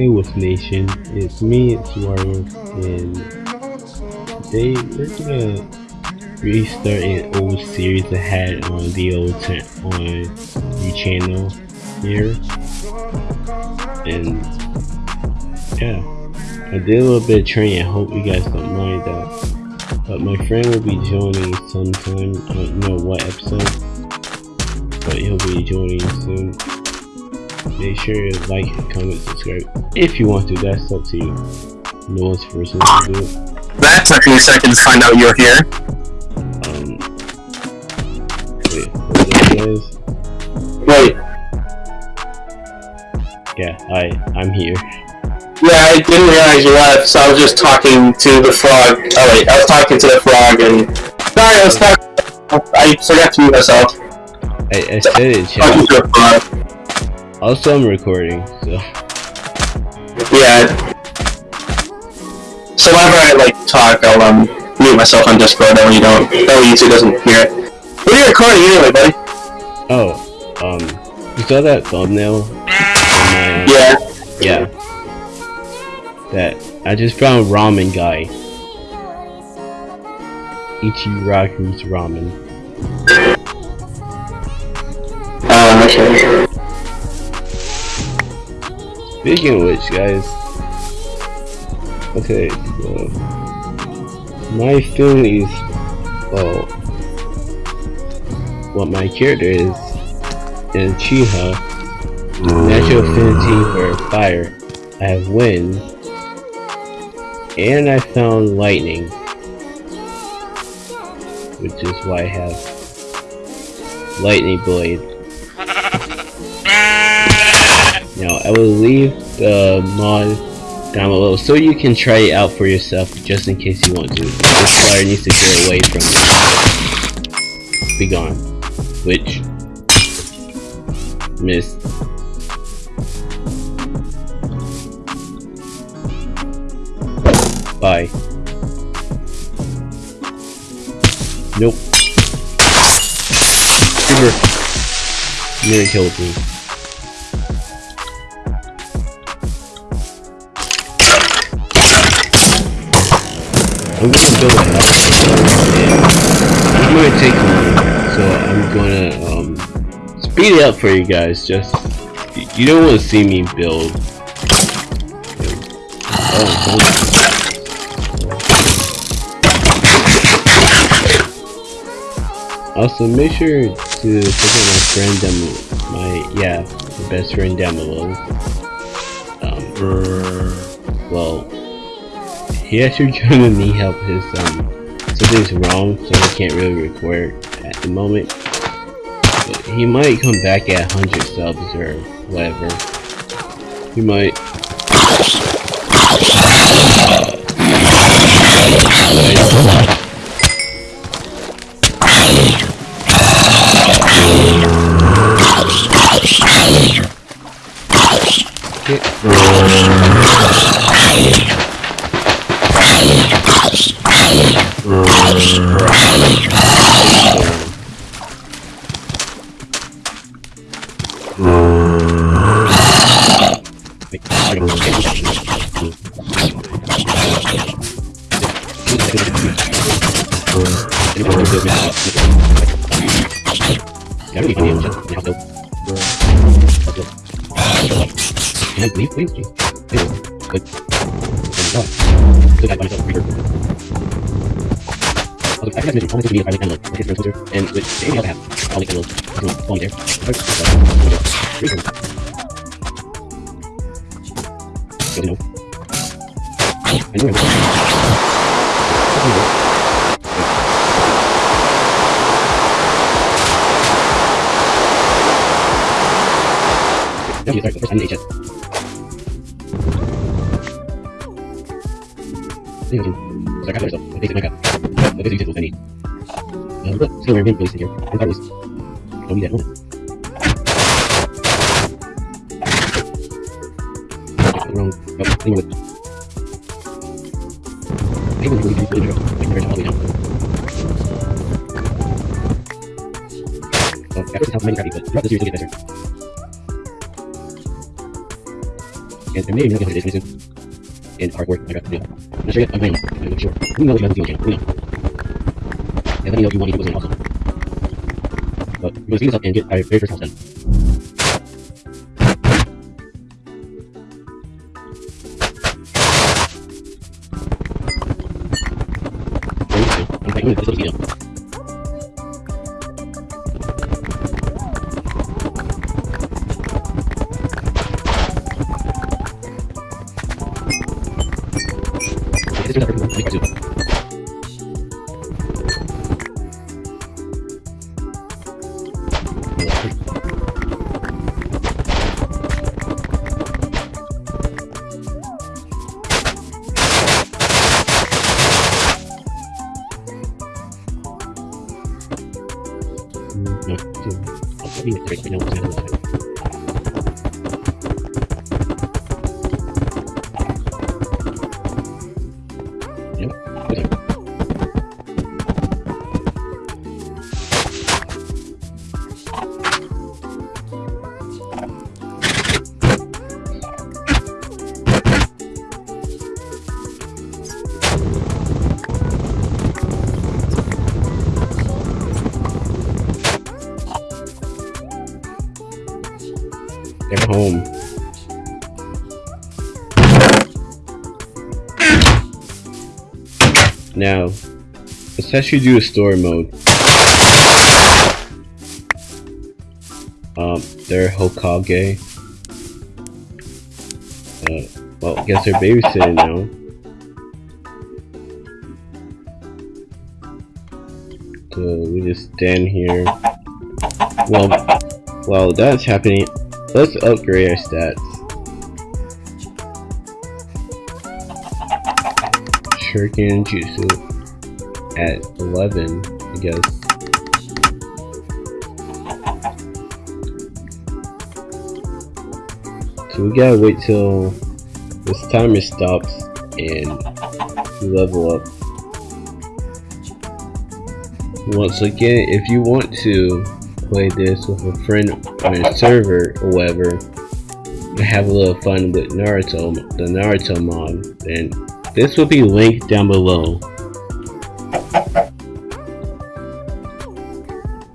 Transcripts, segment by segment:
Hey Nation, it's me, it's Wario, and today we're gonna restart an old series I had on the old on the channel here, and yeah, I did a little bit of training. I hope you guys don't mind that. But my friend will be joining sometime. I don't know what episode, but he'll be joining soon. Make sure you like, comment, subscribe. If you want to, that's up to you. No one's forcing you to do it. That took me a second to find out you're here. Um, wait, hold on, guys. Wait, Yeah, hi, I'm here. yeah, I didn't realize you left, so I was just talking to the frog. Oh wait, I was talking to the frog and... Sorry, I was talking... I forgot to mute myself. I, I said it, Talking to frog. Also, I'm recording, so Yeah. So whenever I, like, talk, I'll, um, mute myself on Discord, that way you don't... That way YouTube doesn't hear it. What are you recording anyway, buddy? oh, um, you saw that thumbnail? my, Yeah. Yeah. That I just found ramen guy. Ichiraku's ramen. Speaking of which, guys. Okay, so my film is well what my character is Uchiha. Natural mm. affinity for fire. I have wind. And I found lightning. Which is why I have lightning blade. Now I will leave the mod down below so you can try it out for yourself just in case you want to. This fire needs to get away from me. Be gone. Which missed. Bye. Nope. Super. Nearly killed me. I'm gonna build a house. It's gonna take so I'm gonna um, speed it up for you guys. Just you- don't want to see me build. Oh, Also, make sure to check out my friend down my yeah, my best friend down below. Um, well, he actually trying to need help. His um, something's wrong, so he can't really record at the moment. But he might come back at 100 subs or whatever. He might. I mention, all my social media private download. My Instagram, Twitter, and with any other app. I'll link down below. Everyone, follow me there. Reaper. Good to know. I know Thank you, sorry, first time in HS. I got myself. My basic Minecraft. The basic tools I need. Still remain place in here. And that was. Don't need that moment. Wrong. Oh, anyway, with. I think we'll really, really, really, really, really, all the way down. So, at first it's how Minecraft, but throughout the series, you'll get better. and there may be nothing this soon. And hard work, I got to do. I'm not sure yet, I'm playing. I'm not sure. Let me know if you have the channel. Let me know. And let me know if you want to do this also. But we're gonna speed this up and get our very first house done. I'm trying to this little speed Mm, No, They're home. Now, let's actually do a story mode. Um, they're Hokage. Uh, well, I guess they're babysitting now. So we just stand here. Well, while that's happening, let's upgrade our stats. Shuriken Jutsu at 11, I guess. So we gotta wait till this timer stops and level up. Once again, if you want to play this with a friend on a server or whatever, and have a little fun with Naruto, the Naruto mod, then this will be linked down below.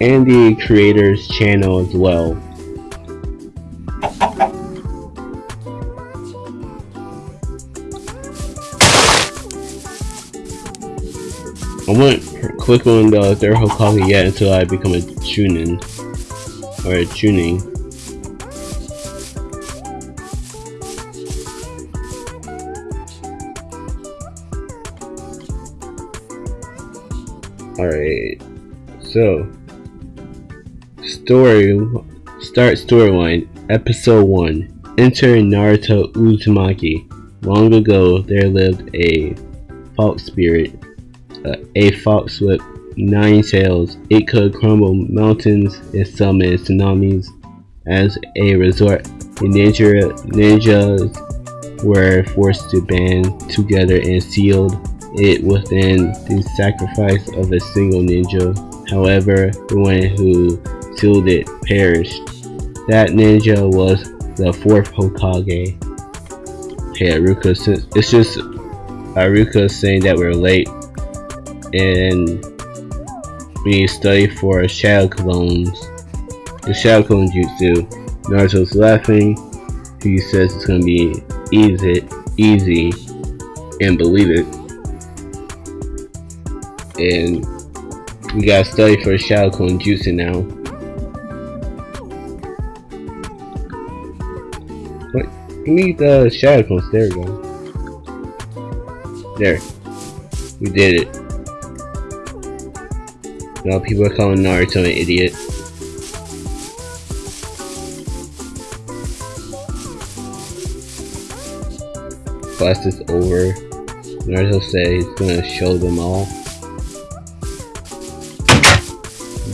And the creator's channel as well. Click on the third Hokage yet until I become a Chunin. Or a Chunin. Alright. So story start storyline episode 1 enter Naruto Uzumaki long ago there lived a fox spirit uh, a fox with nine tails it could crumble mountains and summon tsunamis as a resort the ninja ninjas were forced to band together and sealed it within the sacrifice of a single ninja however the one who sealed it perished. That ninja was the fourth Hokage. Hey, Iruka, it's just Iruka saying that we're late and we study for Shadow Clones. The Shadow Clone Jutsu. Naruto's laughing. He says it's gonna be easy, easy, and believe it. And we gotta study for Shadow Clone Jutsu now. What? We need the shadow clones. There we go. There. We did it. Now people are calling Naruto an idiot. Class is over. Naruto said he's gonna show them all.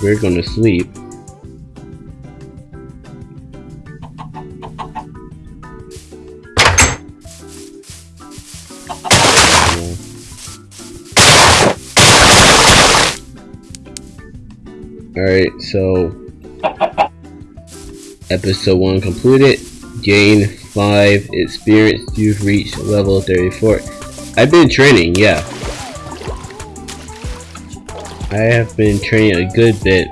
We're gonna sleep. So episode one completed. Gain 5 experience. You've reached level 34 I've been training yeah. I have been training a good bit.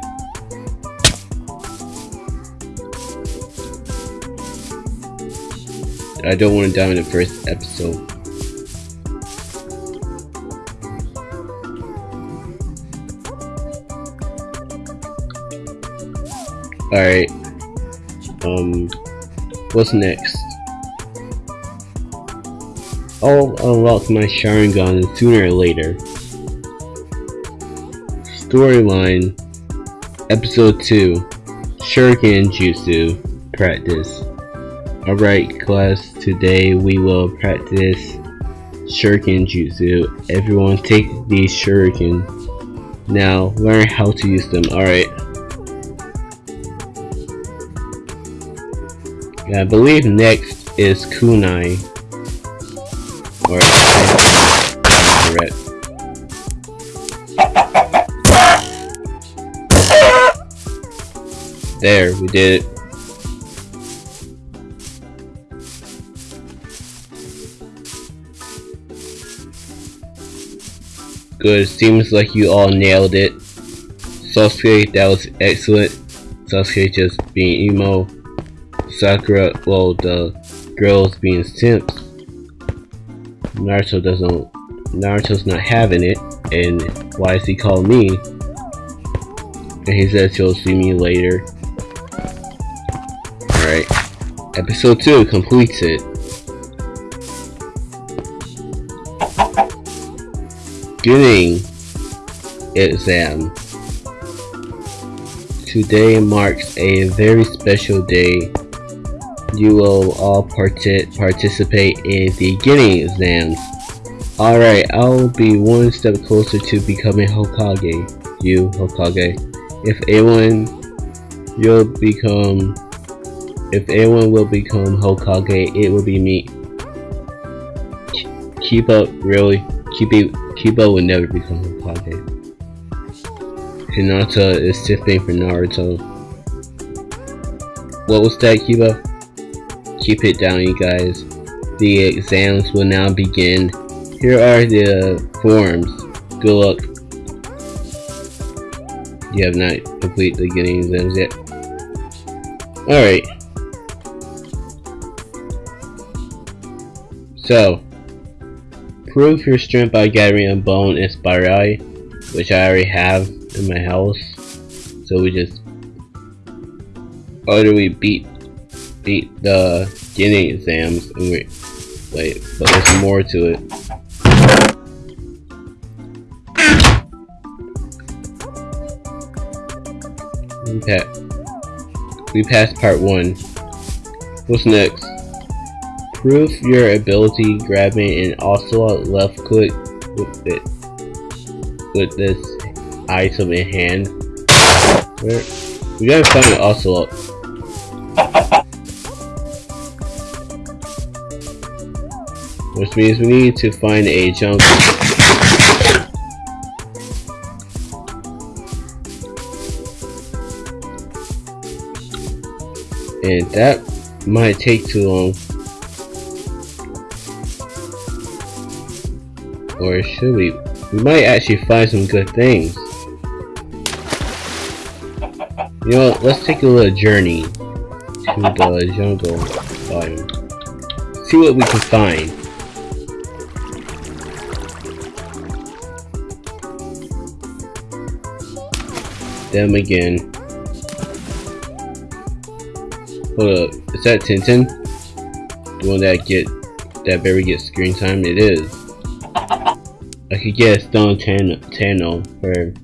I don't want to die in the first episode Alright. Um, what's next? I'll unlock my Sharingan sooner or later. Storyline Episode 2 Shuriken Jutsu Practice Alright class, today we will practice Shuriken Jutsu. Everyone take these Shuriken. Now learn how to use them. Alright. I believe next is Kunai. Or. There, we did it. Good, seems like you all nailed it. Sasuke, that was excellent. Sasuke just being emo. Sakura, well, the girls being simps. Naruto doesn't, Naruto's not having it, and why is he calling me? And he says he'll see me later. Alright, episode 2 completes it. Beginning exam. Today marks a very special day you will all partic participate in the Genin exams. Alright, I'll be one step closer to becoming Hokage. You, Hokage. If anyone, you'll become... If anyone will become Hokage, it will be me. Keep up, really. Keep Kiba will never become Hokage. Hinata is sifting for Naruto. What was that, Kiba? Keep it down you guys. The exams will now begin. Here are the forms. Good luck. You have not completed the Genin exams yet. Alright. So, prove your strength by gathering a bone inspirai, which I already have in my house. So we just, we beat beat the Genin exams and we wait, but there's more to it. Okay. We passed part one. What's next? Prove your ability grabbing an ocelot left click with it with this item in hand. Where we gotta find an ocelot. Which means we need to find a jungle. And that might take too long. Or should we? We might actually find some good things. You know what, let's take a little journey to the jungle biome. See what we can find. Them again. Hold up, is that Tenten? The one that get that very gets screen time? It is. I could get a stone Tano for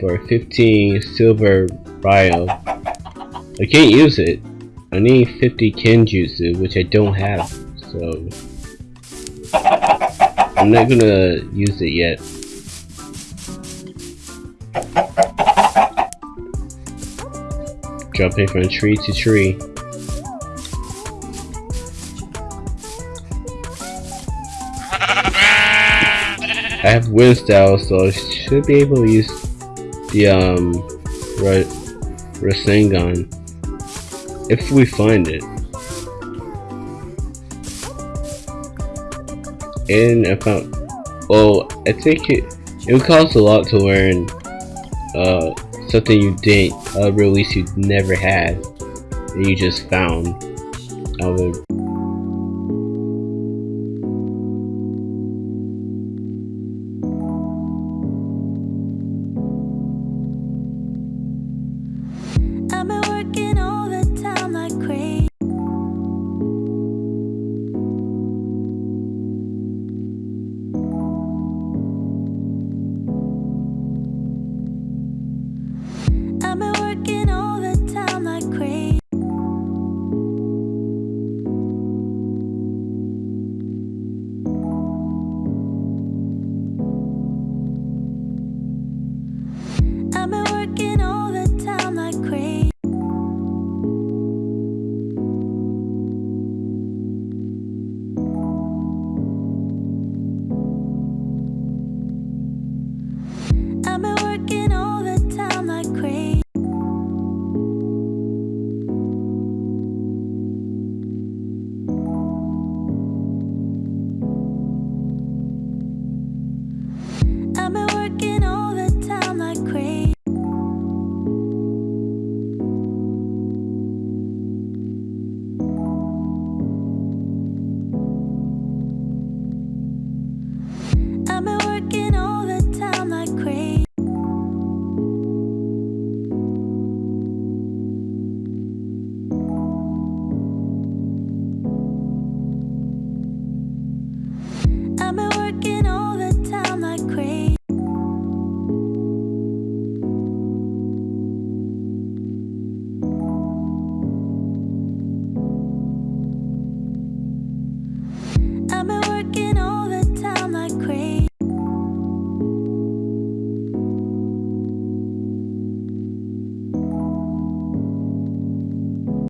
for 15 silver bio. I can't use it. I need 50 Kenjutsu, which I don't have, so I'm not gonna use it yet jumping from tree to tree. I have wind style, so I should be able to use the um right, Rasengan if we find it. And I found well, I think it it would cost a lot to learn uh something you didn't uh, release you never had, and you just found. I would